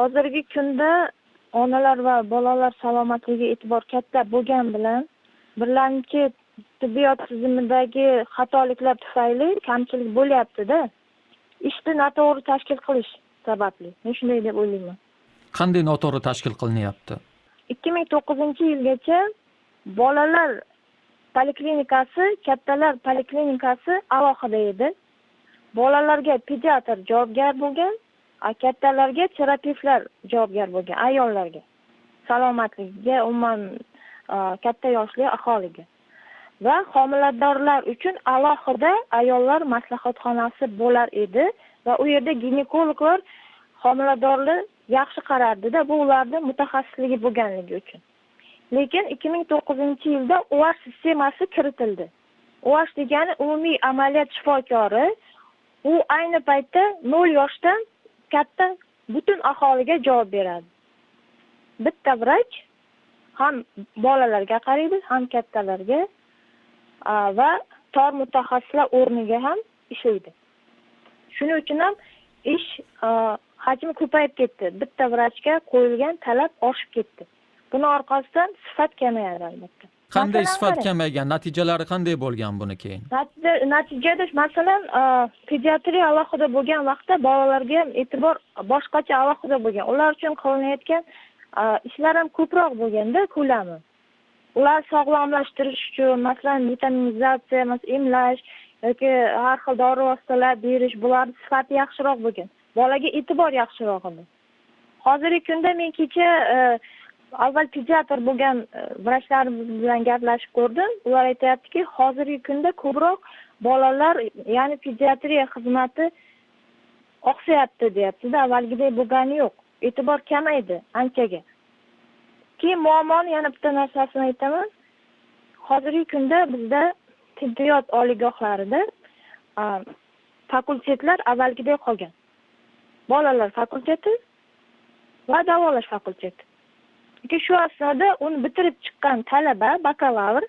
hozirgi kunda onalar va bolalar salomatligiga e'tibor katta bo'lgani bilan birlamchi tibbiyot tizimidagi xatoliklar tufayli kamchilik bo'lyaptida. Ishni noto'g'ri tashkil qilish sababli. Men shunday deb o'ylayman. Qanday noto'g'ri tashkil qilinyapti? Ikki ming to'qqizinchi yilgacha bolalar poliklinikasi kattalar poliklinikasi alohida edi. Bolalarga pediatr javobgar bo'lgan kattalarga terapevtlar javobgar bo'lgan ayollarga. Salomatligiga umuman katta yoshli aholiga. Va homiladorlar uchun alohida ayollar maslahatxonasi bo'lar edi va u yerda ginekologlar homiladorni yaxshi qarardida bu ularni mutaxassisligi bo'lganligi uchun. Lekin ikki ming to'qqizinchi yilda uash sistemasi kiritildi. Uash degani umumiy amaliyot shifokori u ayni paytda nol yoshdan katta butun aholiga javob beradi. Bitta vrach ham bolalarga qaraydi ham kattalarga va tor mutaxassislar o'rniga ham ishlaydi. Shuning uchun ham ish hajmi ko'payib ketdi. Bitta vrachga qo'yilgan talab oshib ketdi. Buni orqasidan sifat kamayadi albatta. Qanday sifat kamaygan? Natijalari qanday bo'lgan buni keyin? Natija natijada masalan pediatriya alohida bo'lgan vaqtda bolalarga ham e'tibor boshqacha alohida bo'lgan. Ular uchun qilinayotgan ishlar ham ko'proq bo'lganda ko'lami. Ular sog'lomlashtirish uchun masalan vitaminizatsiya emlash yoki har xil dori vositalar berish bularni sifati yaxshiroq bo'lgan. Bolaga e'tibor yaxshiroq edi hozirgi kunda men kecha avval pediatr bo'lgan e, vrachlarimiz bilan gaplashib ko'rdim. Ular aytyaptiki hozirgi kunda ko'proq bolalar ya'ni pediatriya xizmati oqsayapti deyaptida avvalgidek bo'lgani yo'q. E'tibor kamaydi anchaga. Keyin muammoni yana bitta narsasini aytaman. Hozirgi kunda bizda tibbiyot oliygohlarida fakultetlar avvalgidek qolgan. Bolalar fakulteti va davolash fakulteti. Shu asnoda uni bitirib chiqqan talaba bakalavr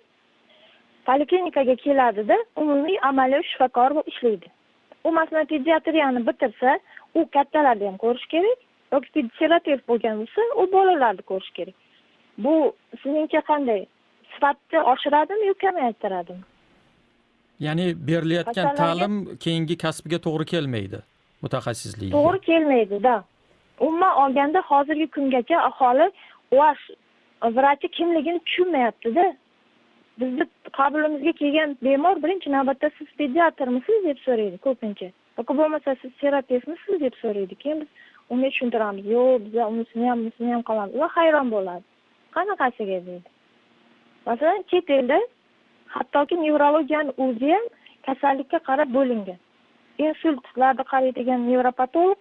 poliklinikaga keladida umumiy amaliy shifokor bo'lib ishlaydi. U masalan pediatriyani bitirsa u kattalarni ham ko'rish kerak yoki terapevt bo'lgan bo'lsa u bolalarni ko'rish kerak. Bu sizningcha qanday? Sifatni oshiradimi yo kamaytiradimi ya'ni berilayotgan ta'lim keyingi kasbga to'g'ri kelmaydi mutaxassisligiga. To'g'ri kelmaydi да umuman olganda hozirgi kungacha aholi uash vrachi kimligini tushunmayaptida bizni qabulimizga kelgan bemor birinchi navbatda siz pediatrmisiz deb so'raydi ko'pincha. Yoki bo'lmasa siz terapevtmisiz deb so'raydi keyin biz unga tushuntiramiz. Yo'q biza unisini ham bunisini ham qilamiz ular hayron bo'ladi. Qanaqasiga deydi. Masalan chet elda hattoki nevrologiyani o'zi ham kasallikka qarab bo'lingan. Insultlarni qaraydigan nevropatolog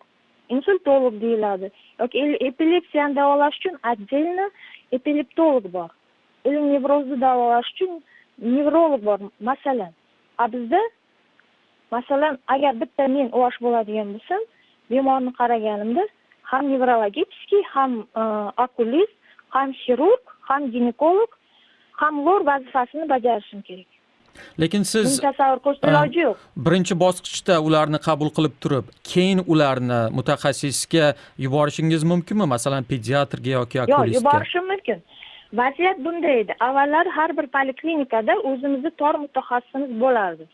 insultolog deyiladi. Yoki epilepsiyani davolash uchun отдельно epileptolog bor. Или nevrozni davolash uchun nevrolog bor. Masalan a bizda masalan agar bitta men uash bo'ladigan bo'lsam bemorni qaraganimda ham nevrologический ham e, okulist ham xirurg ham ginekolog ham lor vazifasini bajarishim kerak. Lekin siz tasavvur qilishni iloji yo'q. Birinchi bosqichda ularni qabul qilib turib keyin ularni mutaxassisga yuborishingiz mumkinmi? Masalan pediatrga yoki yo'q yuborishim mumkin. Vaziyat bunday edi. Avvallari har bir poliklinikada o'zimizni tor mutaxassisimiz bo'lardi.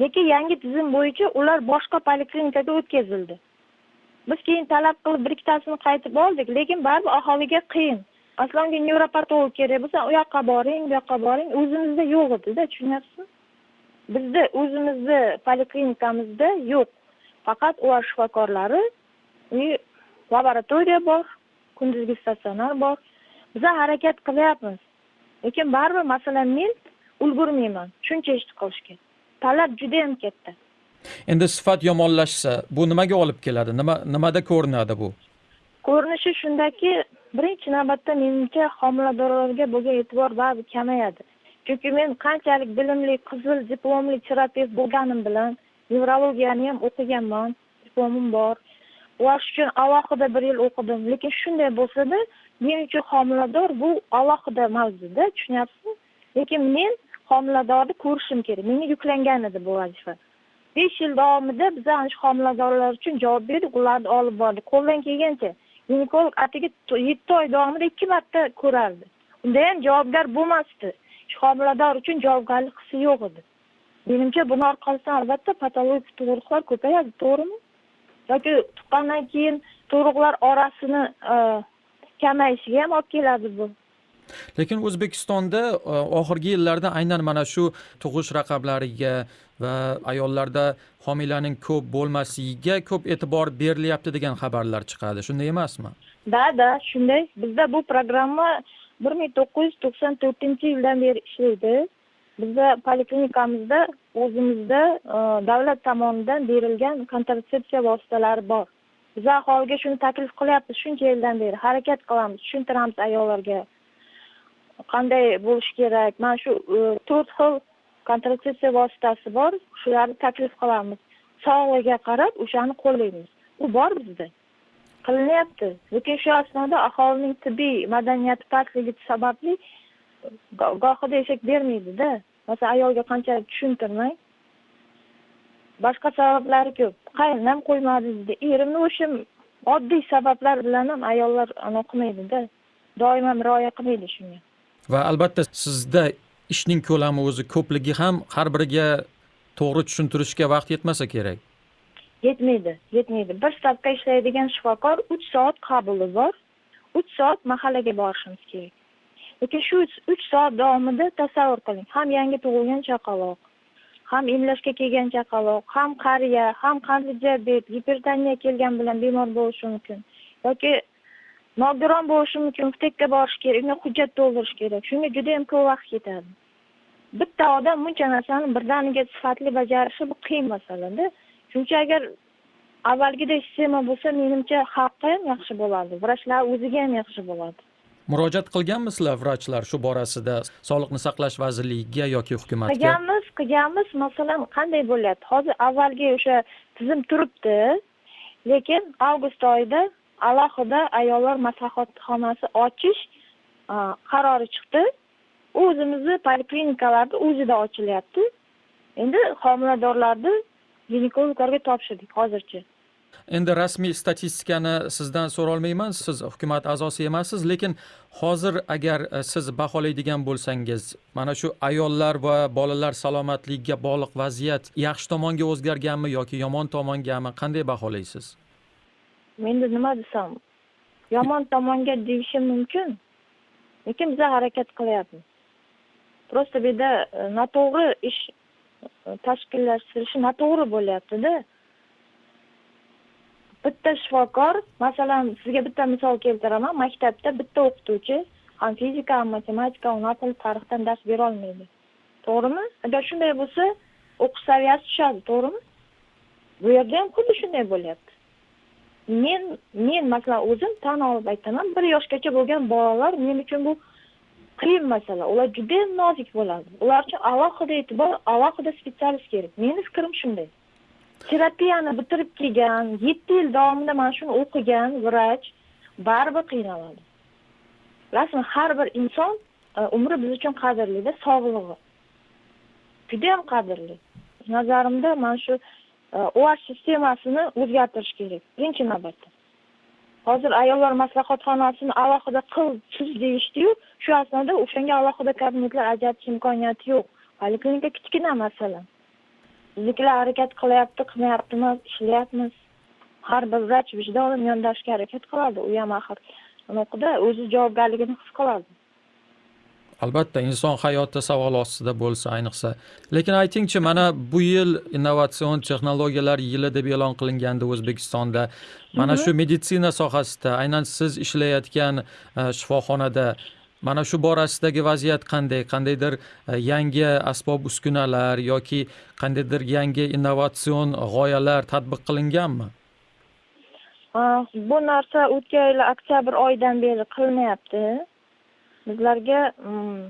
Lekin yangi tizim bo'yicha ular boshqa poliklinikaga o'tkazildi. Biz keyin talab qilib bir ikkitasini qaytib oldik lekin baribir aholiga qiyin masalan unga nevropatolog kerak bo'lsa u yoqqa boring bu yoqqa boring. O'zimizda yo'q edida tushunyapsizmi? Bizda o'zimizni poliklinikamizda yo'q. Faqat ular shifokorlari и laboratoriya bor kunduzgi statsionar bor. Biza harakat qilyapmiz. Lekin baribir masalan men ulgurmayman. Shuncha ishni qilishga talab judayam katta. Endi sifat yomonlashsa bu nimaga olib keladi? Nima nimada ko'rinadi bu? Ko'rinishi shundaki birinchi navbatda menimcha homiladorlarga bo'lgan e'tibor baribir kamayadi. Chunki men qanchalik bilimli qizil diplomli terapevt bo'lganim bilan nevrologiyani ham o'qiganman diplomim bor. Uash uchun alohida bir yil o'qidim. Lekin shunday bo'lsada men uchun homilador bu alohida mavzuda tushunyapsizmi? Lekin men homiladorni ko'rishim kerak. Menga yuklangan edi bu vazifa. Besh yil davomida biz ana shu homiladorlar uchun javob berdik. Ularni olib bordik. Qo'ldan kelgancha ginekolog atigi yetti oy davomida ikki marta ko'rardi. Unda ham javobgar bo'lmasdi. Shu homilador uchun javobgarlik hissi yo'q edi. Menimcha buni orqasidan albatta patologik tug'ruqlar ko'payadi to'g'rimi? Yoki tuqqandan keyin tug'ruqlar orasini e, kamayishiga ham olib keladi bu. Lekin o'zbekistonda e, oxirgi yillarda aynan mana shu tug'ish raqamlariga va ayollarda homilaning ko'p bo'lmasligiga ko'p e'tibor berilyapti degan xabarlar chiqadi. Shunday emasmi? Da da shunday. Bizda bu programma bir ming to'qqiz yuz to'qson to'rtinchi yildan beri ishlaydi. Bizda poliklinikamizda o'zimizda e, davlat tomonidan berilgan kontratsepsiya vositalari bor. Biz aholiga shuni taklif qilyapmiz shuncha yildan beri. Harakat qilamiz tushuntiramiz ayollarga. Qanday bo'lishi kerak? Mana shu e, to'rt xil kontratsepsiya vositasi bor. Shularni taklif qilamiz. Sog'lig'iga qarab o'shani qo'llaymiz. U bor bizda. Qilinyapti. Lekin shu asnoda aholining tibbiy madaniyati pastligi sababli gohida eshak bermaydida. Masalan ayolga qanchalik tushuntirmang. Boshqa sabablari ko'p. Qaynam qo'ymadi deydi erimni o'sha oddiy sabablar bilan ham ayollar anaqa qilmaydida. Doim ham rioya qilmaydi shunga. Va albatta sizda ishning ko'lami o'zi ko'pligi ham har biriga to'g'ri tushuntirishga vaqt yetmasa kerak. Yetmaydi yetmaydi. Bir stavka ishlaydigan shifokor uch soat qabuli bor uch soat mahallaga borishimiz kerak. Lekin shu uch- soat davomida tasavvur qiling. Ham yangi tug'ilgan chaqaloq ham emlashga kelgan chaqaloq ham qariya ham qandli diabet gipertoniya kelgan bilan bemor bo'lishi mumkin. Yoki nogiron bo'lishi mumkin vtekka borish kerak unga hujjat to'ldirish kerak. Shunga judayam ko'p vaqt ketadi bitta odam buncha narsani birdaniga sifatli bajarishi bu qiyin masalada. Shuning uchun agar avvalgidek sistema bo'lsa menimcha xalqqa ham yaxshi bo'ladi. Vrachlar o'ziga ham yaxshi bo'ladi. Murojaat qilganmisizlar vrachlar shu borasida sog'liqni saqlash vazirligiga yoki hukumatga? Qilganmiz qilganmiz. Masalan qanday bo'lyapti? Hozir avvalgi o'sha tizim turibdi lekin avgust oyida alohida ayollar maslahatxonasi ochish e, qarori chiqdi. U o'zimizni poliklinikalarda o'zida ochilyapti. Endi homiladorlarni ginekologlarga topshirdik hozircha. Endi rasmiy statistikani sizdan so'rolmayman. Siz hukumat a'zosi emassiz lekin hozir agar e, siz baholaydigan bo'lsangiz mana shu ayollar va bolalar salomatligiga bog'liq vaziyat yaxshi tomonga o'zgarganmi yoki yomon tomongami qanday baholaysiz? Endi nima desam yomon tomonga deyishim mumkin lekin biza harakat qilyapmiz. Просто bu yerda e, noto'g'ri ish e, tashkillashtirishi noto'g'ri bo'lyaptida. Bitta shifokor masalan sizga bitta misol keltiraman maktabda bitta o'qituvchi ham fizika ham matematika ham ona tili tarixdan dars berolmaydi to'g'rimi? Agar shunday bo'lsa o'qish saviyasi tushadi to'g'rimi? Bu yerda ham xuddi shunday bo'lyapti. Men men masalan o'zim tan olib aytaman. Bir yoshgacha bo'lgan bolalar men uchun bu qiyin masala. Ular juda nozik bo'ladi. Ular uchun alohida e'tibor alohida specialist kerak. Meni fikrim shunday. Terapiyani bitirib kelgan yetti yil davomida mana shuni o'qigan vrach baribir qiynaladi. Bilasizmi har bir inson e, umri biz uchun qadrlida sog'lig'i. Judayam qadrli. Nazarimda mana shu osh sistemasini o'zgartirish kerak birinchi navbatda hozir ayollar maslahatxonasini alohida qil tuz deyishdiyu shu asnoda o'shanga alohida kabinetlar ajratish imkoniyati yo'q poliklinika kichkina masalan biznikilar harakat qilyapti qilmayaptimi ishlayapmiz har bir vrach vijdonan yondashishga harakat qiladi u ham axir anaqada o'zi javobgarligini his qiladi albatta inson hayoti savol ostida bo'lsa ayniqsa. Lekin aytingchi mana bu yil innovatsion texnologiyalar yili deb e'lon qilingandi o'zbekistonda. Mana shu meditsina sohasida aynan siz ishlayotgan e, shifoxonada mana shu borasidagi vaziyat qanday? Qandaydir e, yangi asbob uskunalar yoki qandaydir yangi innovatsion g'oyalar tatbiq qilinganmi? Ah, bu narsa o'tgan yil oktyabr oyidan beri qilinyapti bizlarga mm,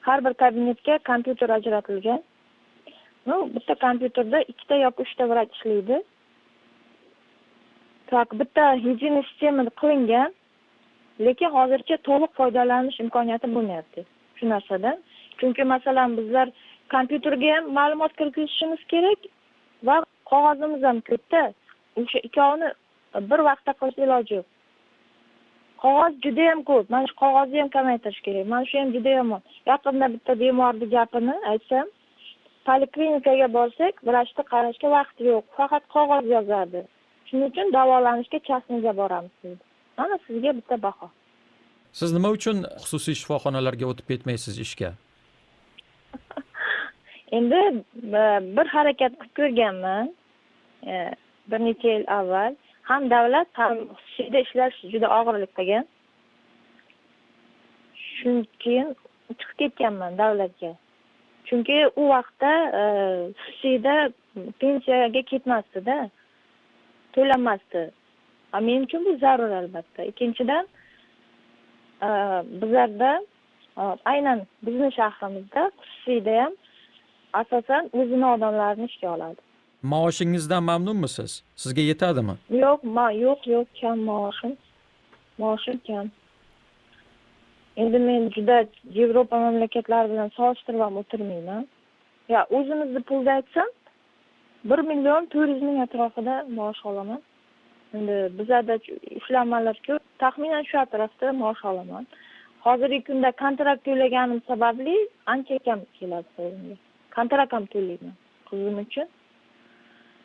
har bir kabinetga kompyuter ajratilgan. Ну bitta kompyuterda ikkita yoki uchta vrach ishlaydi. Так bitta единый sistema qilingan lekin hozircha to'liq foydalanish imkoniyati bo'lmayapti shu narsadan. Chunki masalan bizlar kompyuterga ham ma'lumot kiritishimiz kerak va qog'ozimiz ham ko'pda o'sha ikkovini bir vaqtda qilish iloji yo'q. Qog'oz judayam ko'p. Mana shu qog'ozni ham kamaytirish kerak. Mana shu ham juda yomon yaqinda bitta bemorni gapini aytsam poliklinikaga borsak vrachni qarashga vaqti yo'q. Faqat qog'oz yozadi. Shuning uchun davolanishga частныйga boramiz deydi mana sizga bitta baho. Siz nima uchun xususiy shifoxonalarga o'tib ketmaysiz ishga? Endi e, bir harakat qilib ko'rganman. E, bir necha yil avval ham davlat ham xususiyda ishlash juda og'irlik qilgan keyin chiqib ketganman davlatga. Chunki u vaqtda e, xususiyda pensiyaga ketmasdida to'lanmasdi. Men uchun bu zarur albatta. Ikkinchidan e, bizlarda e, aynan bizni shahrimizda xususiyda ham asosan o'zini odamlarini ishga oladi. Maoshingizdan mamnunmisiz? Sizga yetadimi? Yo'q yo'q yo'q kam maoshim. Maoshim kam. Endi men juda yevropa mamlakatlari bilan solishtirib ham o'tirmayman. Yo o'zimizni pulda aytsam bir million to'rt yuz ming atrofida maosh olaman. Endi bizada ishlanmalar ko'p. Taxminan shu atrofda maosh olaman. Hozirgi kunda kontrakt to'laganim sababli ancha kam keladi qo'limga. Kontrakt ham to'layman qizim uchun.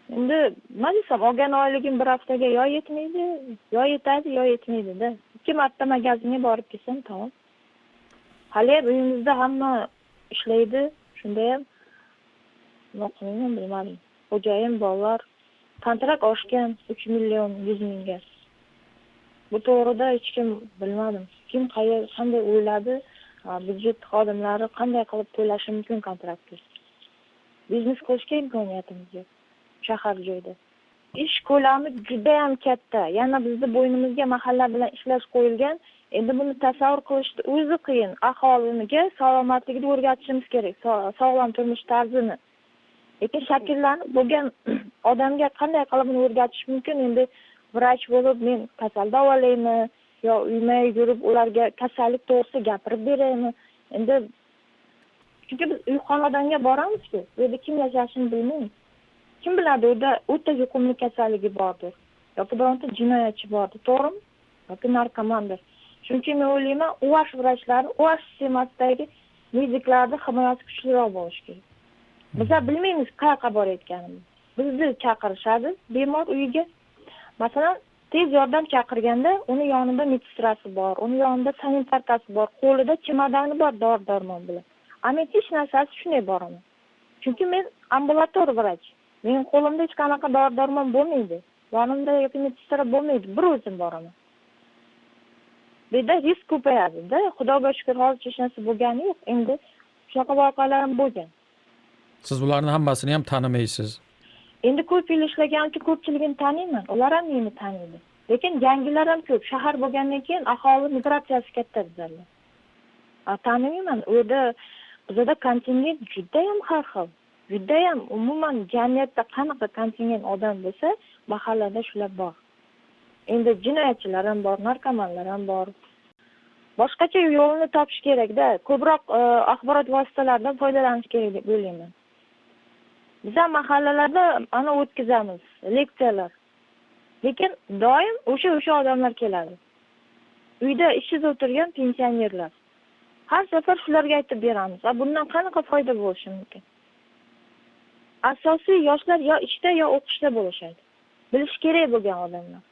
Endi nima desam olgan oyligim bir haftaga yo yetmaydi yo yetadi yo yetmaydida ikki marta magazinga borib kelsam tamom. Haliyam uyimizda hamma ishlaydi shunda ham. Nima qilayman bilmadim. Xo'jayin bolalar. Kontrakt oshgan uch million yuz mingga. Bu to'g'rida hech kim bilmadim. Kim qanday o'yladi byudjet xodimlari qanday qilib to'lashi mumkin kontraktni? Biznes qilishga imkoniyatimiz yo'q. Shahar joyda ish ko'lami judayam katta. Yana bizni bo'ynimizga mahalla bilan ishlash qo'yilgan. Endi buni tasavvur qilishni o'zi qiyin. Aholiniga salomatligini o'rgatishimiz kerak. Sog'lom turmush tarzini. Lekin shakllanib bo'lgan odamga qanday qilib buni o'rgatish mumkin? Endi vrach bo'lib men kasal davolaymi yo uyma yurib ularga kasallik to'g'risida gapirib beraymi? Endi chunki biz uy xonadonga boramizku. U yerda kim yashashini bilmaymiz. Kim biladi u o'ta yuqumli kasalligi bordir yoki bironta jinoyatchi bordir to'g'rimi? Yoki narkomandir. Shuning uchun men o'ylayman uash vrachlari uash sistemasidagi mediklarni himoyasi kuchliroq bo'lishi kerak. Bizlar bilmaymiz qayoqqa borayotganimizni bizni chaqirishadi bemor uyiga. Masalan tez yordam chaqirganda uni yonida medsestrasi bor uni yonida sanitarkasi bor qo'lida chemadoni bor dori darmon bilan. A men hech narsasi shunday boraman chunki men ambulator vrach. Meni qo'limda hech qanaqa dori darmon bo'lmaydi. Yonimda yoki medsestra bo'lmaydi. Bir o'zim boraman. Bu yerda risk ko'payadida xudoga shukur hozircha hech narsa bo'lgani yo'q. Endi shunaqa voqealar ham bo'lgan. Siz ularni hammasini ham tanimaysiz. Endi ko'p yil ishlaganim uchun ko'pchiligini taniyman ular ham meni taniydi. Lekin yangilar ham ko'p. Shahar bo'lgandan keyin aholi migratsiyasi katta bizlarda tanimayman. U yerda bizada kontingent judayam har xil judayam umuman jamiyatda qanaqa kontingent odam bo'lsa mahallada shular bor. Endi jinoyatchilar ham bor narkomanlar ham bor. Boshqacha yo'lini topish kerakda ko'proq e, axborot vositalaridan foydalanish kerak deb o'ylayman. Biza mahallalarda ana o'tkazamiz leksiyalar. Lekin doim o'sha o'sha odamlar keladi. Uyda ishsiz o'tirgan pensionerlar. Har safar shularga aytib beramiz a bundan qanaqa foyda bo'lishi mumkin? Asosiy yoshlar yo ishda yo o'qishda bo'lishadi. Bilishi kerak bo'lgan odamlar.